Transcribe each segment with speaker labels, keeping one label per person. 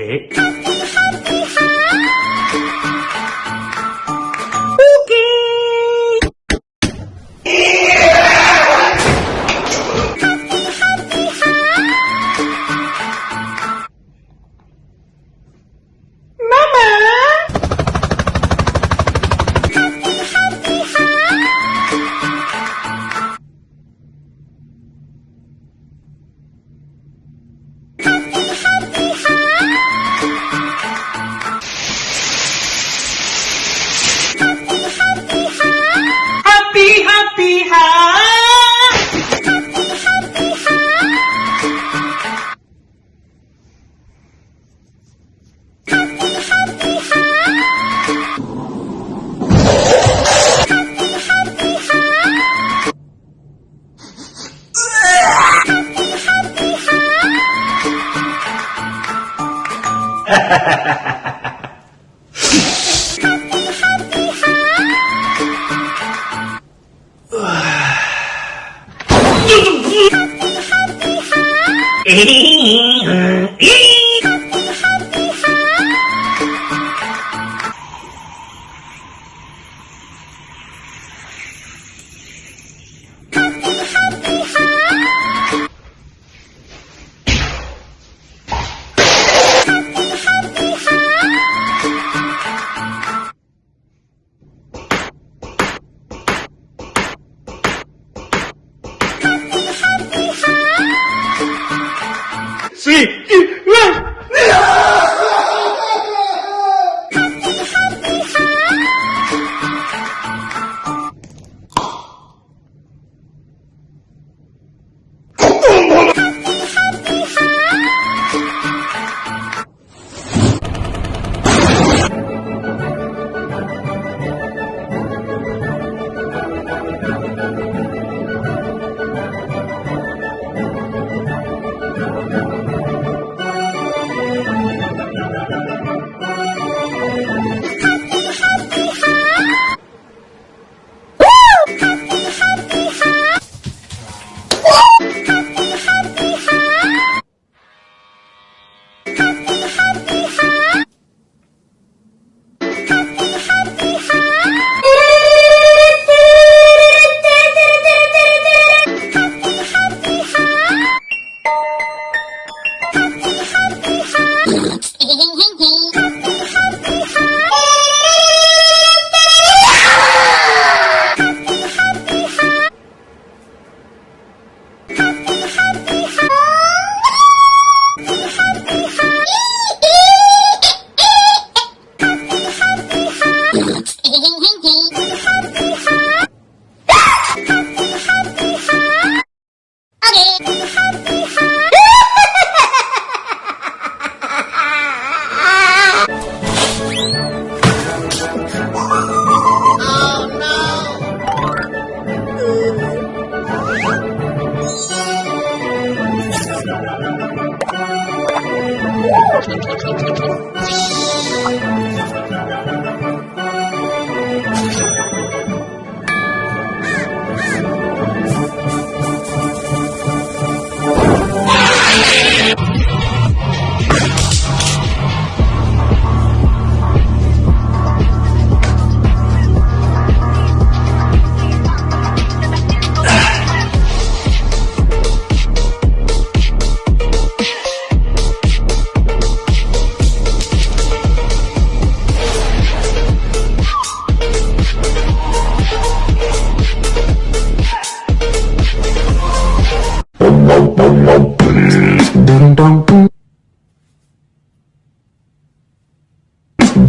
Speaker 1: え？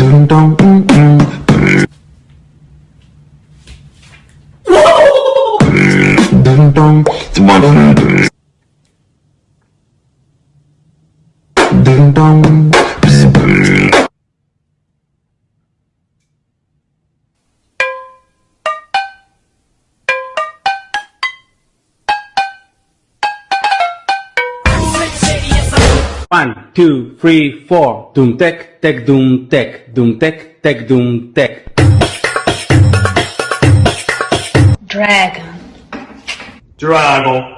Speaker 1: dum dum mm
Speaker 2: mm two, three, four. Doom tek, tek, doom tek, doom tek, tek, doom tek.
Speaker 3: Dragon.
Speaker 4: Drago.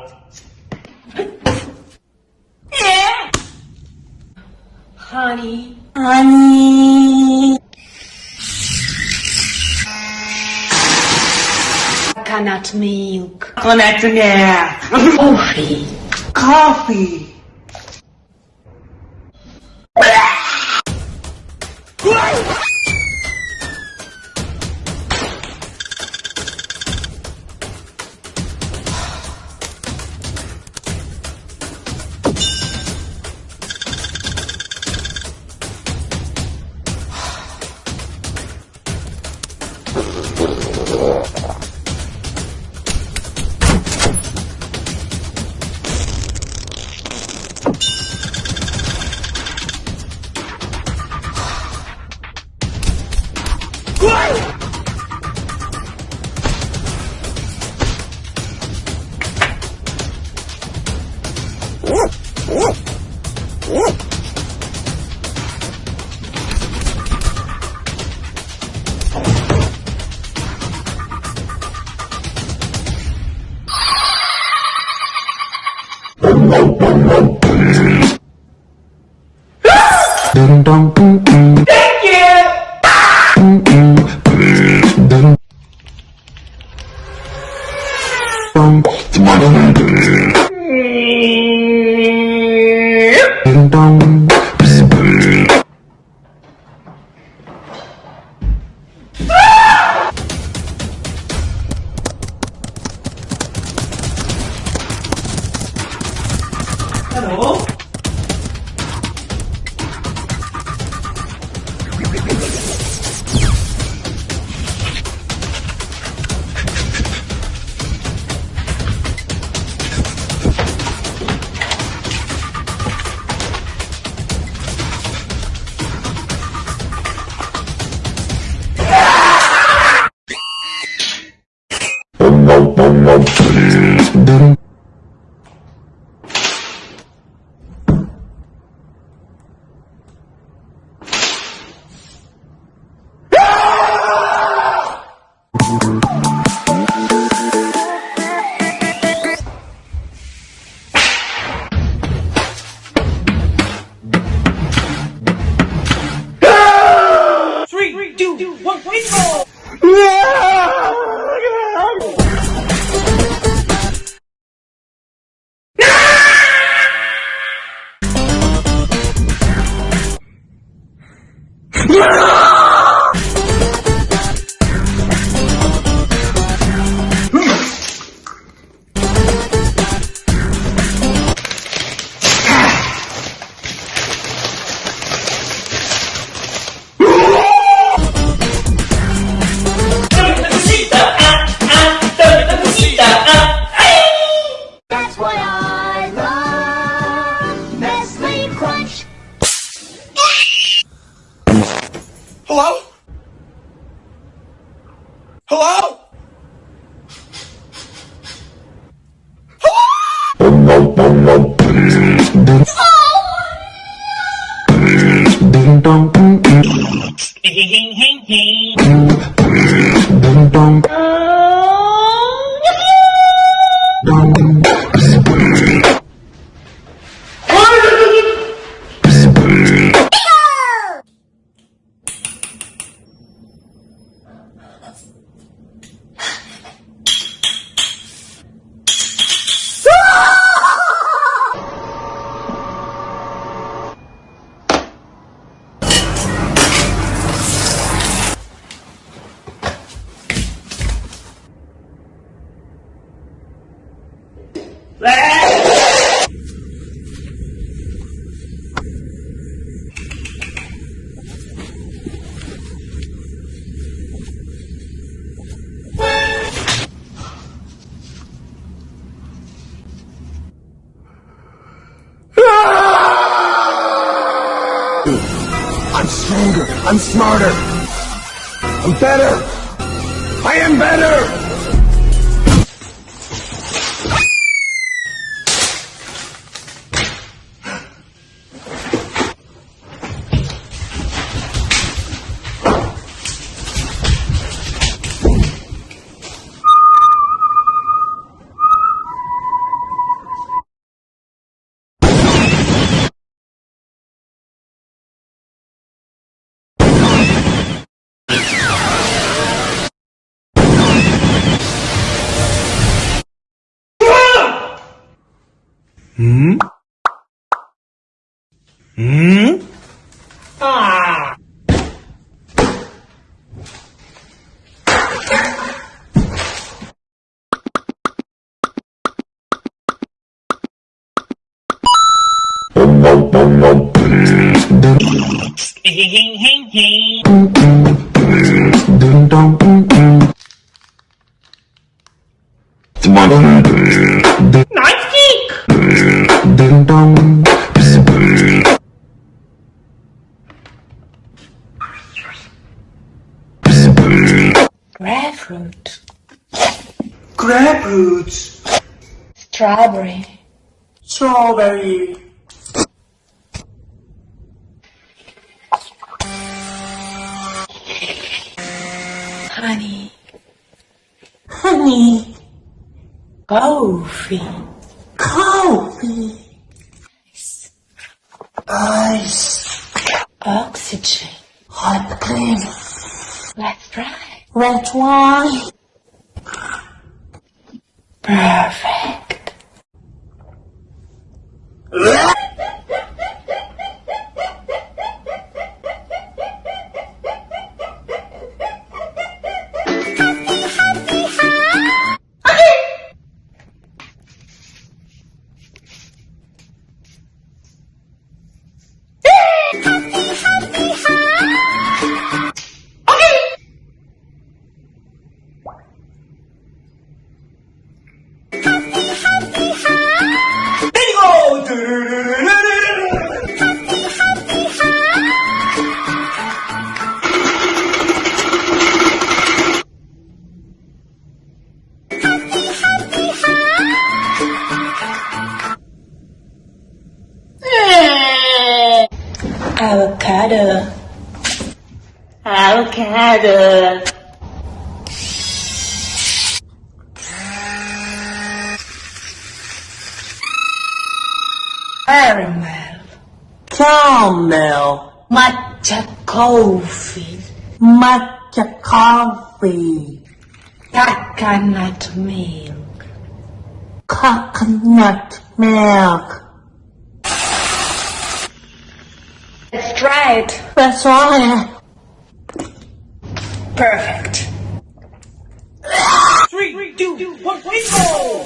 Speaker 3: Honey. Honey. Coconut milk.
Speaker 4: Connect yeah.
Speaker 3: Coffee.
Speaker 4: Coffee. Hello?
Speaker 1: 嗯，
Speaker 4: 啊，嘣
Speaker 1: 嘣嘣
Speaker 3: 嘣，
Speaker 4: 嘿。
Speaker 3: Strawberry.
Speaker 4: Strawberry.
Speaker 3: Honey.
Speaker 4: Honey.
Speaker 3: Coffee.
Speaker 4: Coffee. Ice.
Speaker 3: Oxygen.
Speaker 4: Hot cream.
Speaker 3: Let's try.
Speaker 4: Red wine.
Speaker 3: Perfect. Avocado. Caramel.
Speaker 4: Caramel.
Speaker 3: Matcha coffee.
Speaker 4: Matcha coffee.
Speaker 3: Coconut milk.
Speaker 4: Coconut milk.
Speaker 3: Let's try it.
Speaker 4: That's right.
Speaker 3: Perfect.
Speaker 4: Three, two, one, bingo!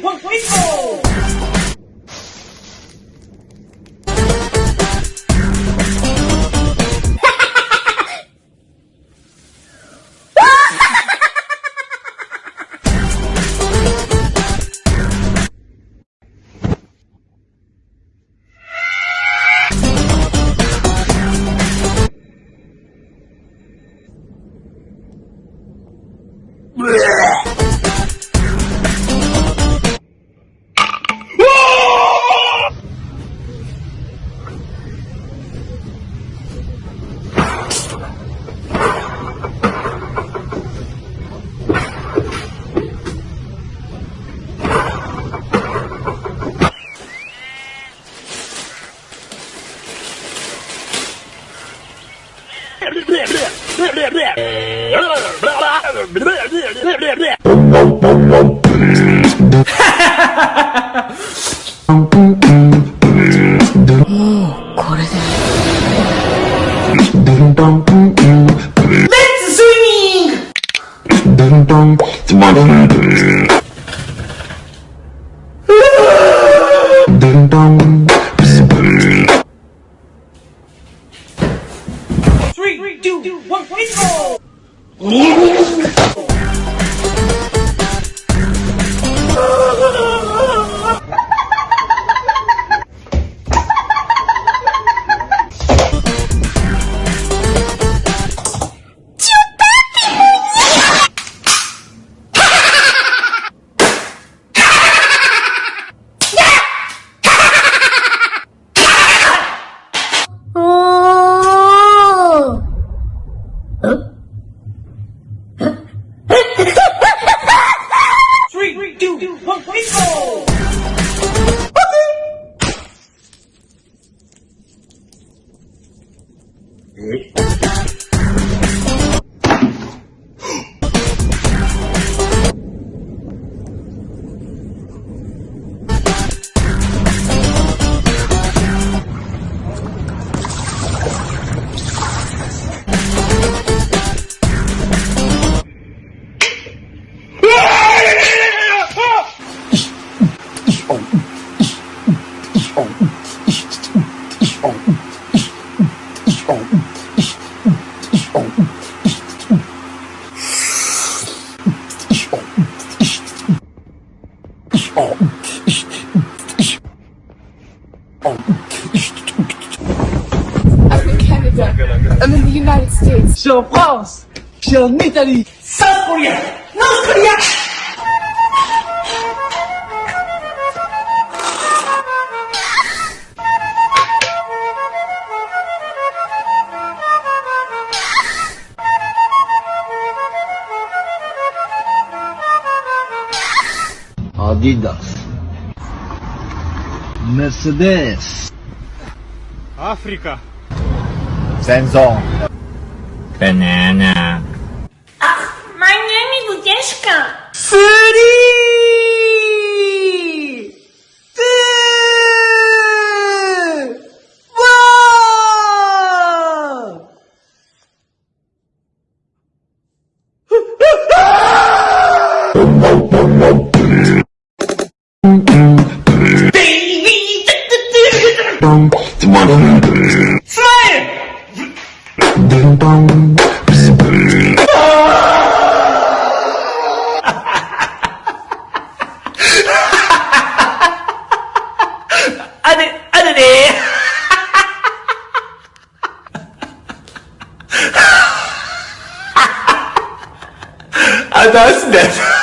Speaker 5: What, we go!
Speaker 6: Belgium, Italy,
Speaker 4: South Korea, North Korea.
Speaker 7: Adidas. Mercedes.
Speaker 8: Africa.
Speaker 7: Senzo, Banana.
Speaker 4: dessa.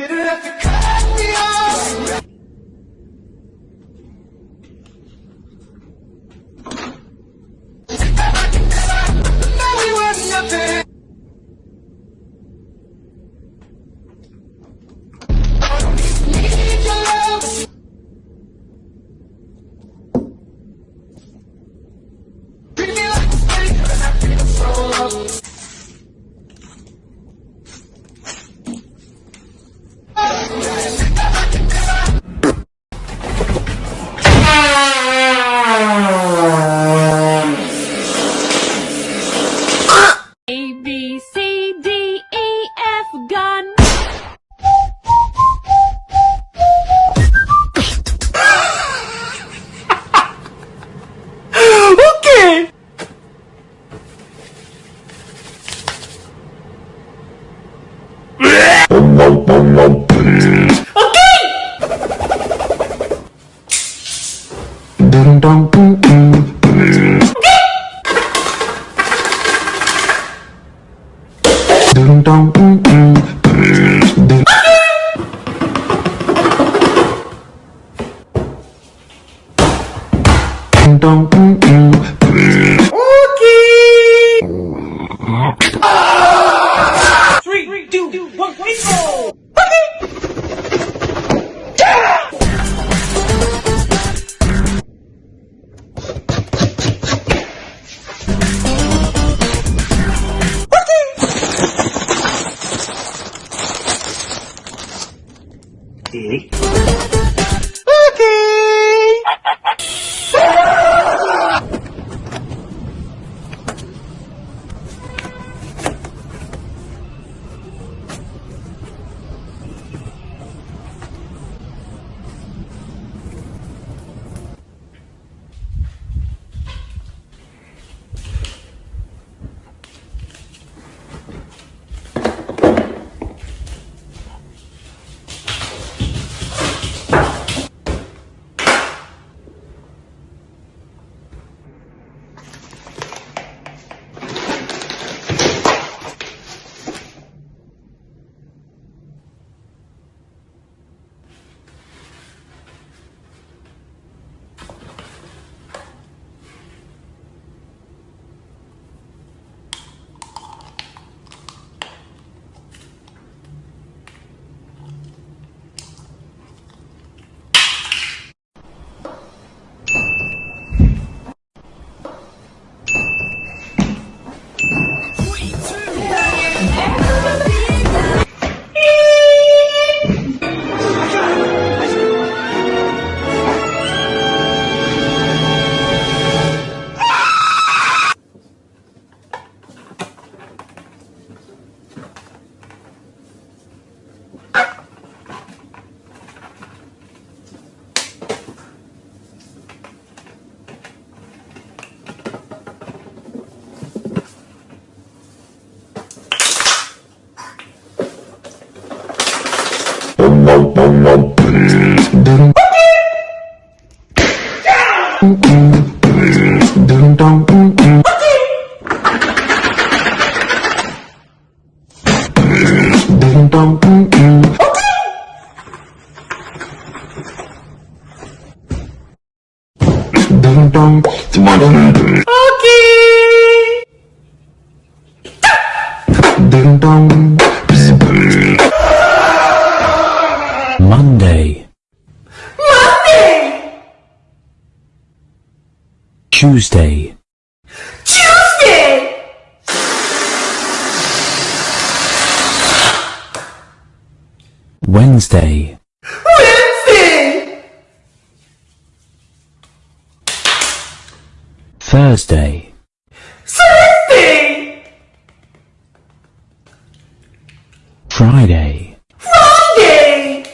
Speaker 4: You
Speaker 9: didn't have to cut
Speaker 4: me
Speaker 10: off.
Speaker 4: Tuesday,
Speaker 10: Tuesday!
Speaker 4: Wednesday,
Speaker 10: Wednesday!
Speaker 4: Thursday,
Speaker 10: Thursday!
Speaker 4: Friday,
Speaker 10: Friday!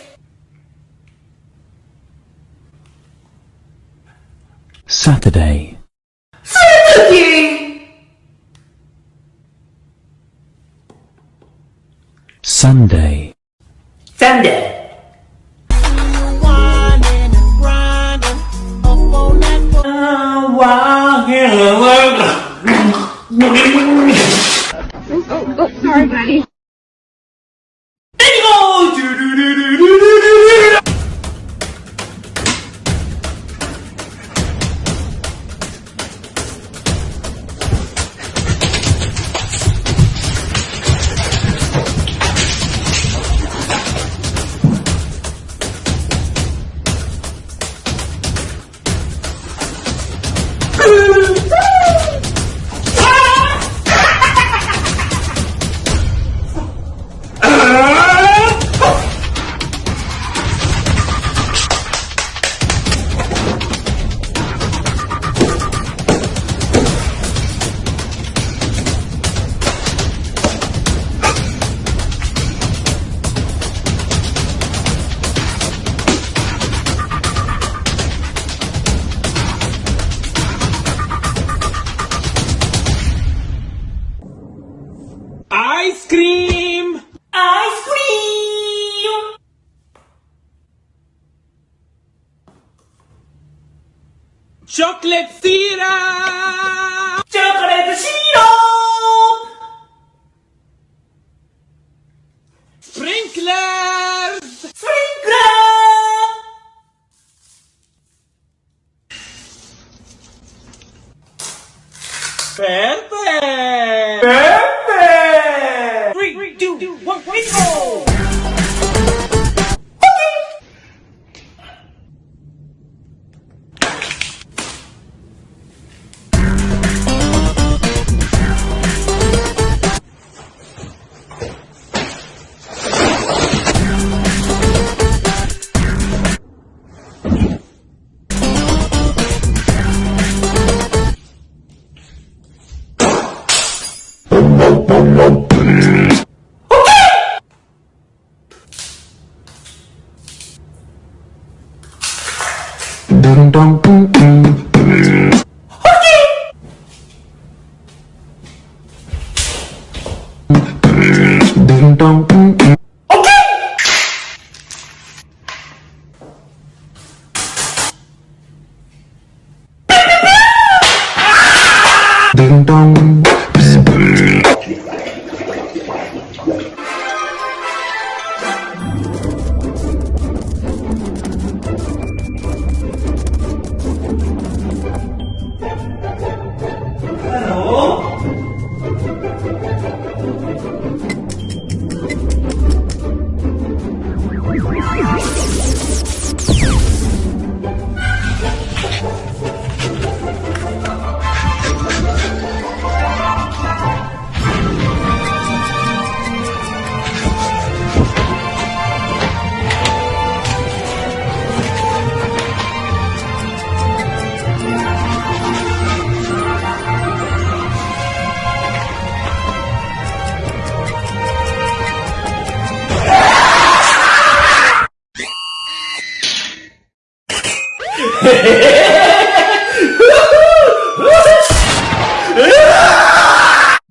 Speaker 4: Saturday,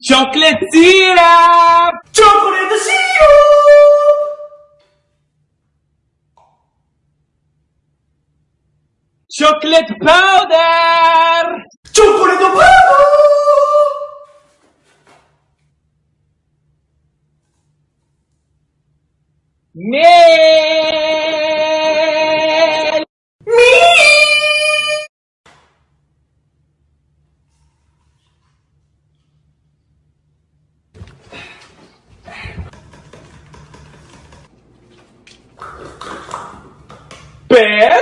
Speaker 10: Chocolate syrup! Chocolate syrup!
Speaker 11: Chocolate powder!
Speaker 4: Chocolate powder!
Speaker 11: Milk!
Speaker 12: Bear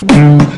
Speaker 12: Mm-hmm.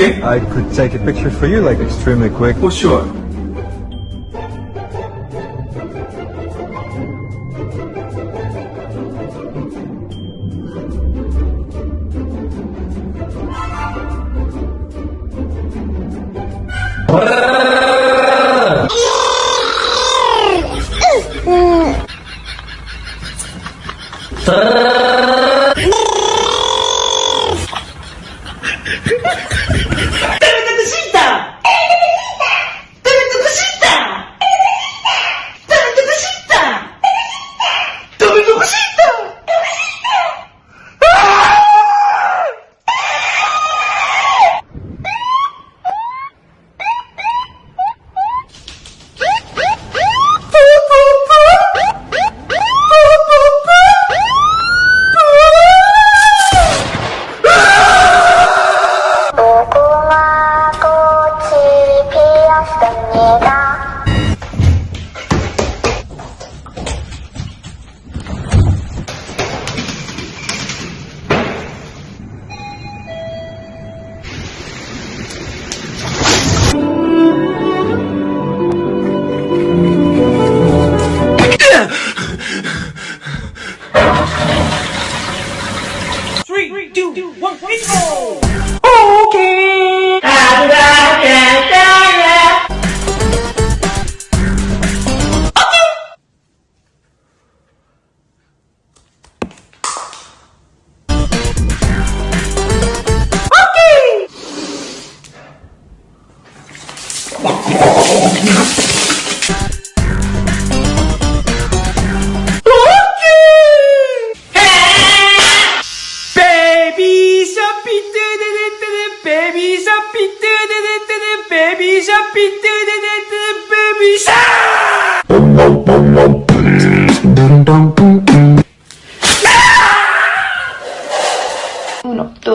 Speaker 4: Okay.
Speaker 12: I could take a picture for you, like extremely quick.
Speaker 4: For sure.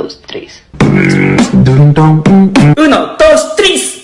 Speaker 13: dos, tres.
Speaker 14: Uno, dos, tres.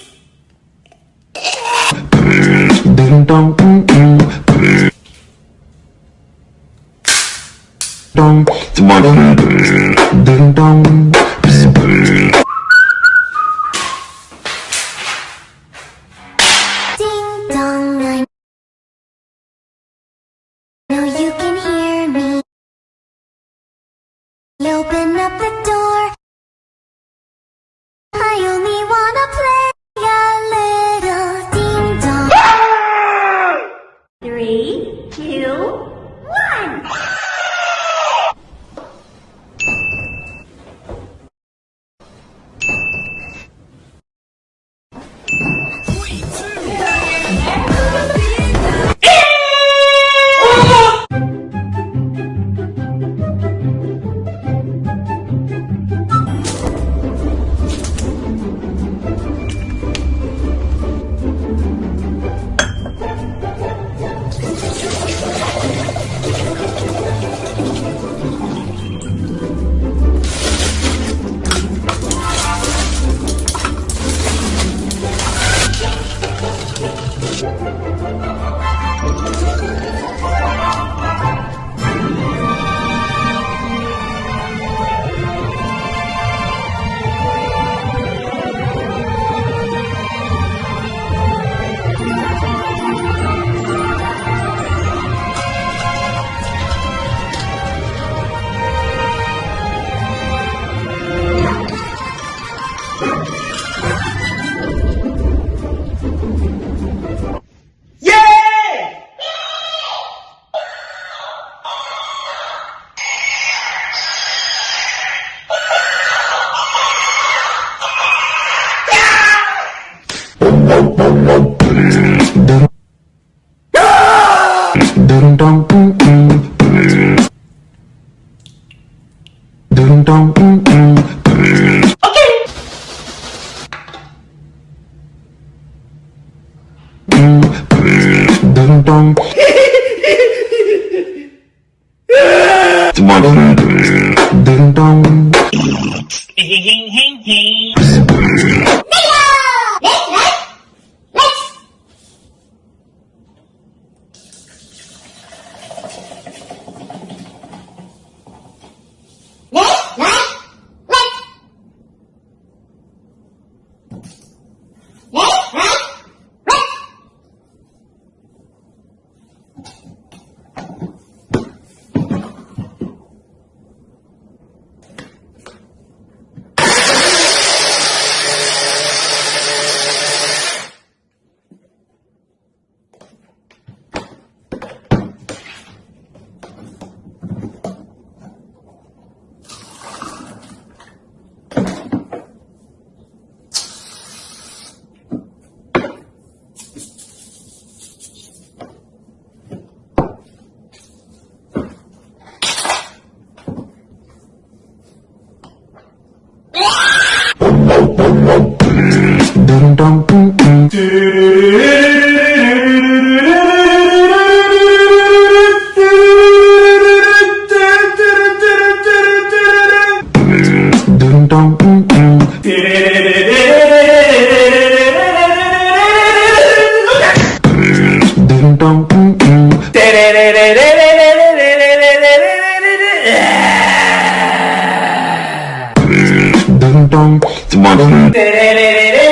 Speaker 15: Tererere.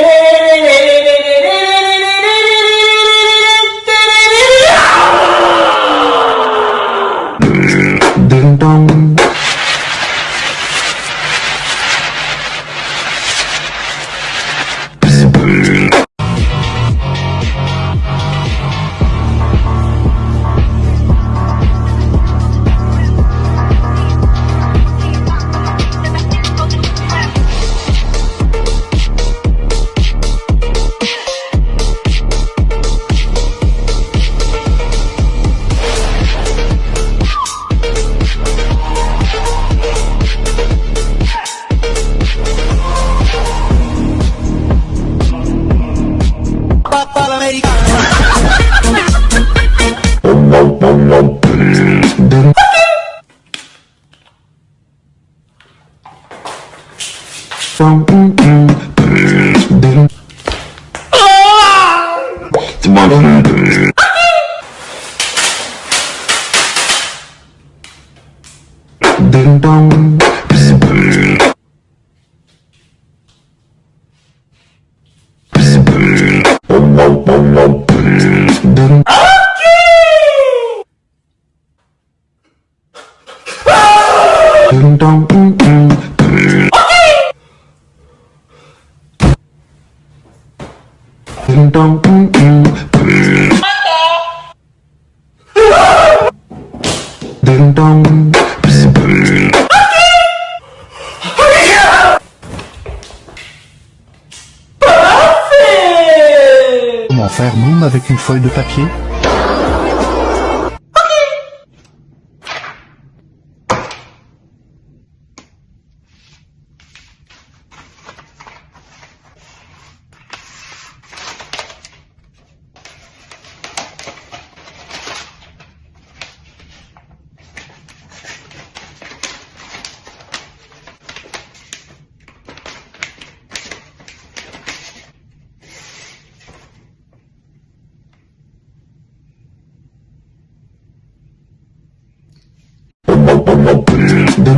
Speaker 15: Feuille de papier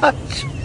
Speaker 1: Ding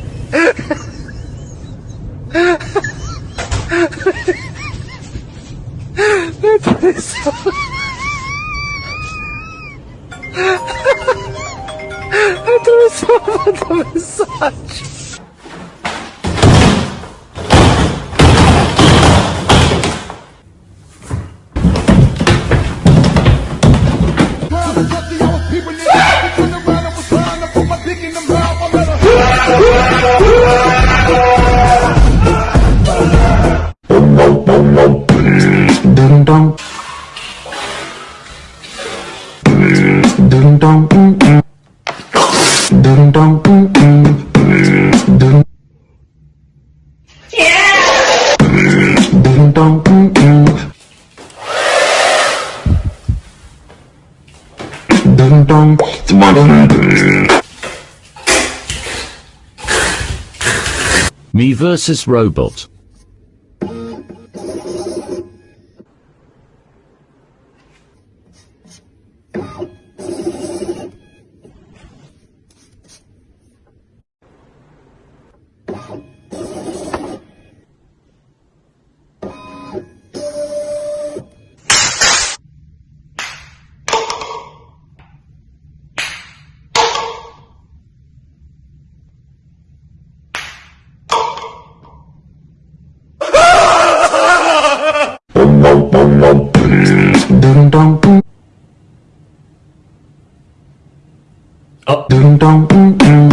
Speaker 10: Versus Robot.
Speaker 16: dong
Speaker 3: mm -mm.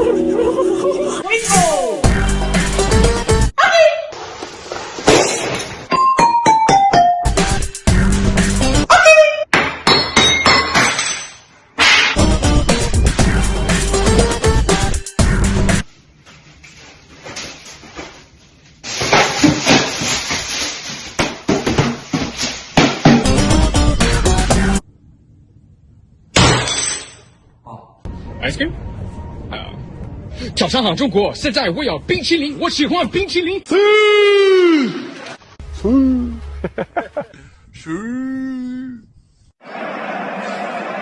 Speaker 3: Go!
Speaker 17: 上好，中国！现在我要冰淇淋，我喜欢冰淇淋。
Speaker 18: Sí.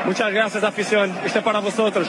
Speaker 18: Muchas gracias, afición. Este es para vosotros.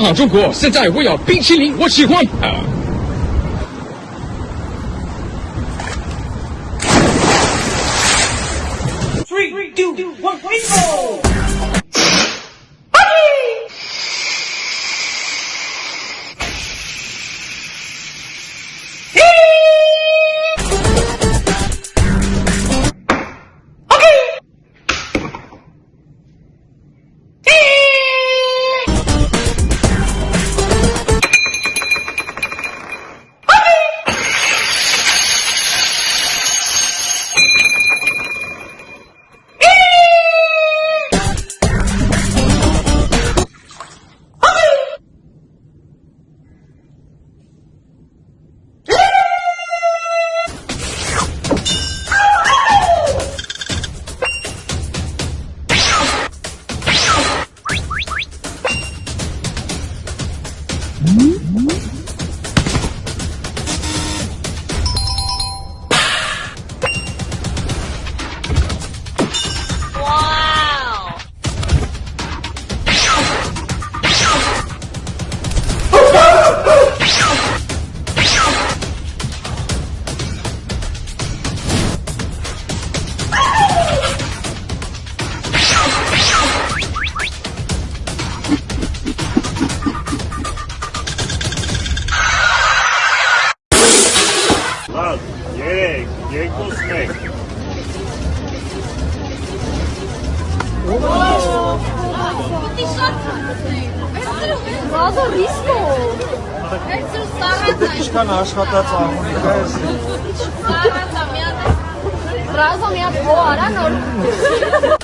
Speaker 17: 好，中国现在我有冰淇淋，我喜欢。
Speaker 19: atrasa
Speaker 2: minha hora, não.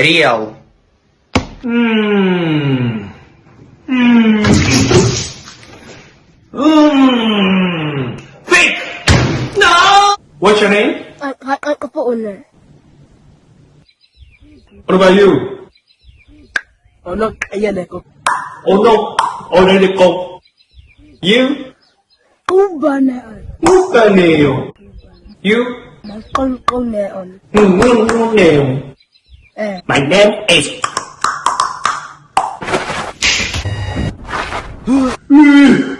Speaker 19: Реал.
Speaker 2: 으!